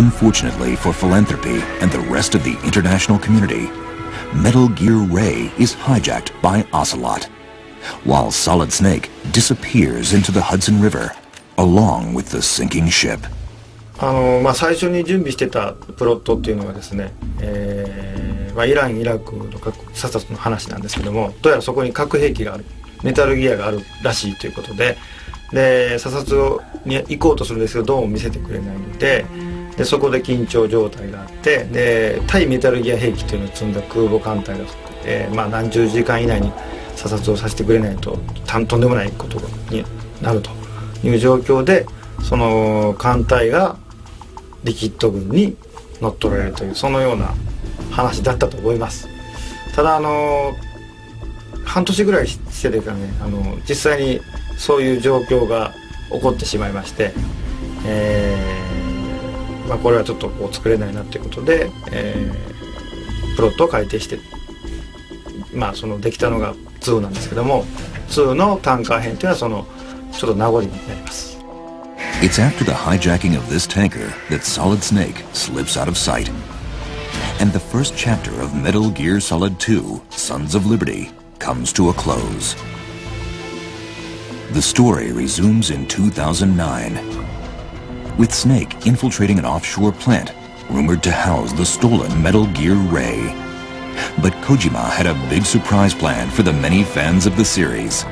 Unfortunately for philanthropy and the rest of the international community, Metal Gear Ray is hijacked by Ocelot, while Solid Snake disappears into the Hudson River along with the sinking ship. あのまあ、最初に準備してたプロットっていうのがですね、えーまあ、イランイラクの核査察の話なんですけどもどうやらそこに核兵器があるメタルギアがあるらしいということでで査察に行こうとするんですけどどうも見せてくれないのででそこで緊張状態があってで対メタルギア兵器というのを積んだ空母艦隊が、えーまあ、何十時間以内に査察をさせてくれないととんでもないことになるという状況でその艦隊がリキッド軍に乗っ取られるというそのような話だったと思います。ただあの半年ぐらいしてですかねあの実際にそういう状況が起こってしまいまして、えーまあ、これはちょっとこう作れないなということで、えー、プロットを改定してまあそのできたのが2なんですけども2のタンカー編というのはそのちょっと名残になります It's after the hijacking of this tanker that Solid Snake slips out of sight. And the first chapter of Metal Gear Solid 2, Sons of Liberty, comes to a close. The story resumes in 2009, with Snake infiltrating an offshore plant rumored to house the stolen Metal Gear Ray. But Kojima had a big surprise planned for the many fans of the series.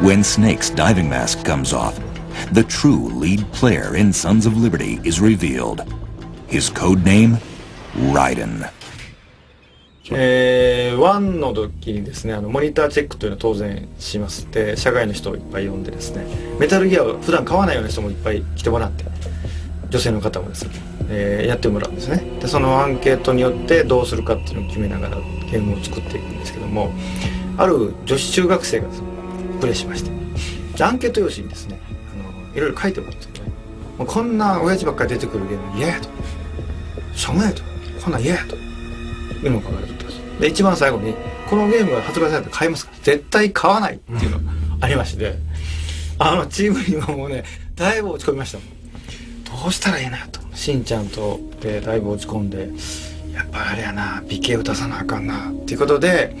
When Snake's diving mask comes off, the true lead player in Sons of Liberty is revealed. His code name, Raiden. えー、1の時にですねあのモニターチェックというのは当然しますで社外の人をいっぱい呼んでですねメタルギアを普段買わないような人もいっぱい来てもらって 女性の方もですね、えー、やってもらうんですね。でそのアンケートによってどうするかっていうのを決めながらゲームを作っていくんですけどもある女子中学生がプレイしましてアンケート用紙にですねあのいろいろ書いてもらうんですけどねもうこんな親父ばっかり出てくるゲーム嫌やと。しょうもないと。こんなん嫌やと。いうのを書かれてたんです。で一番最後にこのゲームが発売されたら買いますか絶対買わないっていうのがありましてあのチームにはもうねだいぶ落ち込みましたもん。どうしたらいいなとしんちゃんとでだいぶ落ち込んでやっぱあれやな美形を出さなあかんなっていうことで、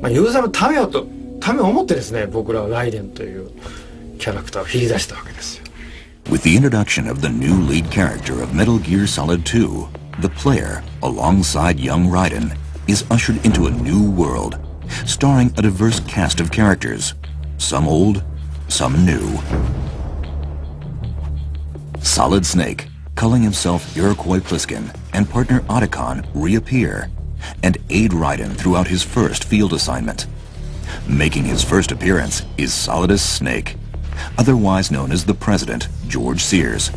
まあ、ユーザーのためをとためを思ってですね僕らはライデンというキャラクターを切り出したわけですよ With the introduction of the new lead character of Metal Gear Solid 2, the player, alongside young Raiden, is ushered into a new world, starring a diverse cast of characters, some old, some new. Solid Snake, calling himself Iroquois Pliskin, and partner Otacon reappear and aid Raiden throughout his first field assignment. Making his first appearance is Solidus Snake, otherwise known as the President, George Sears,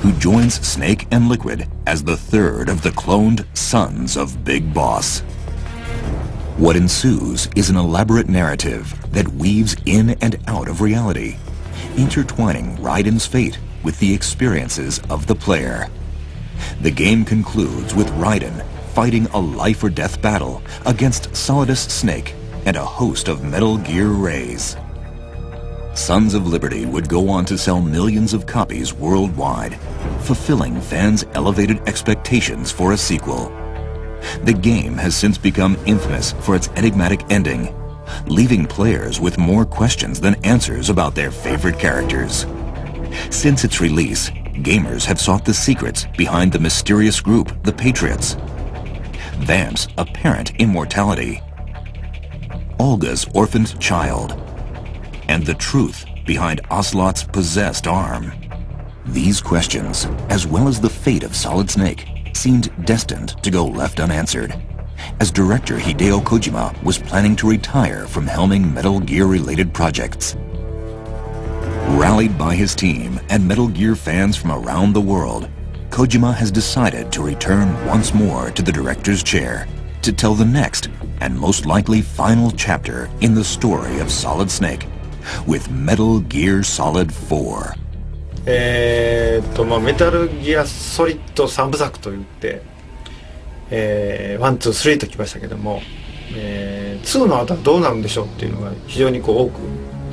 who joins Snake and Liquid as the third of the cloned sons of Big Boss. What ensues is an elaborate narrative that weaves in and out of reality, intertwining Raiden's fate with the experiences of the player. The game concludes with Raiden fighting a life-or-death battle against Solidus Snake and a host of Metal Gear Rays. Sons of Liberty would go on to sell millions of copies worldwide, fulfilling fans' elevated expectations for a sequel. The game has since become infamous for its enigmatic ending, leaving players with more questions than answers about their favorite characters. Since its release, gamers have sought the secrets behind the mysterious group, the Patriots, Vamp's apparent immortality, Olga's orphaned child, and the truth behind Ocelot's possessed arm. These questions, as well as the fate of Solid Snake, seemed destined to go left unanswered, as director Hideo Kojima was planning to retire from helming Metal Gear-related projects. Rallied by his team and Metal Gear fans from around the world, Kojima has decided to return once more to the director's chair to tell the next and most likely final chapter in the story of Solid Snake with Metal Gear Solid 4. えー、っとまあメタルギアソリッド3部作といって、えー、ワンツースリーときましたけども、えー、2の後はどうなるんでしょうっていうのが非常にこう多く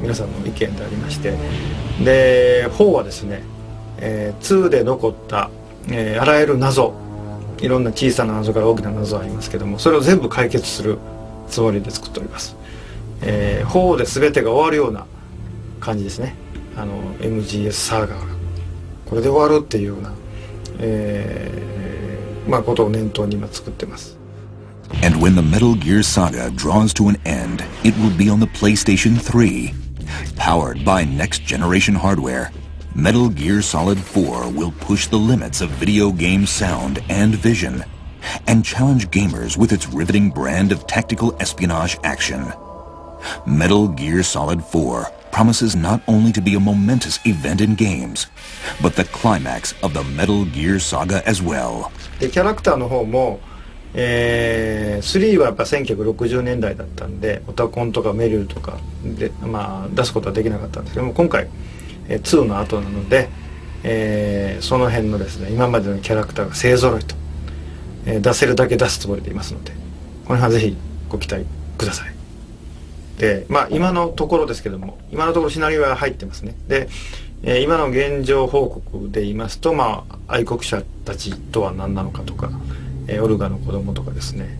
皆さんの意見でありまして。で4はですね、えー、2で残ったえー、あらゆる謎。いろんな小さな謎から大きな謎ありますけどもそれを全部解決するつもりで作っております、えー、法で全てが終わるような感じですね。あの MGS サーガーが。これで終わるっていうような、えー、まあことを念頭に今作ってます。And when the Metal Gear Saga draws to an end, it will be on the PlayStation 3. Powered by next-generation hardware, Metal Gear Solid 4 will push the limits of video game sound and vision, and challenge gamers with its riveting brand of tactical espionage action. Metal Gear Solid 4 promises not only to be a momentous event in games, but the climax of the Metal Gear Saga as well. でキャラクターの方も、 えー、3はやっぱ1960年代だったんでオタコンとかメリルとかで、まあ、出すことはできなかったんですけども今回、えー、2の後なので、えー、その辺のですね今までのキャラクターが勢ぞろいと、えー、出せるだけ出すつもりでいますのでこの辺はぜひご期待ください。でまあ今のところですけども今のところシナリオは入ってますねで、え、今の現状報告で言いますとまあ愛国者たちとは何なのかとか、えー、オルガの子供とかですね、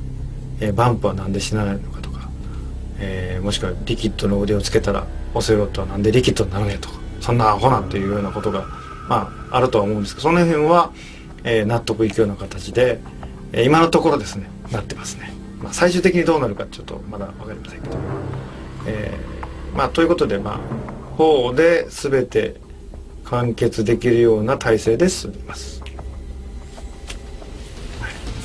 えー、バンプは何で死なないのかとか、えー、もしくはリキッドの腕をつけたらオセロットは何でリキッドになるねとかそんなアホなんていうようなことがまああるとは思うんですけどその辺は、えー、納得いくような形で、えー、今のところですねなってますね、まあ、最終的にどうなるかちょっとまだ分かりませんけど。えー、まあということでまあ法で全て完結できるような体制で進みます。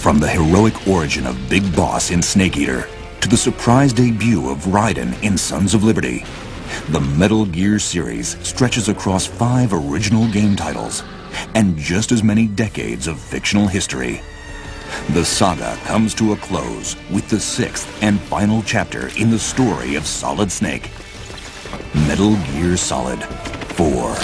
From the heroic origin of Big Boss in Snake Eater to the surprise debut of Raiden in Sons of Liberty, the Metal Gear series stretches across five original game titles and just as many decades of fictional history. The saga comes to a close with the sixth and final chapter in the story of Solid Snake. Metal Gear Solid 4.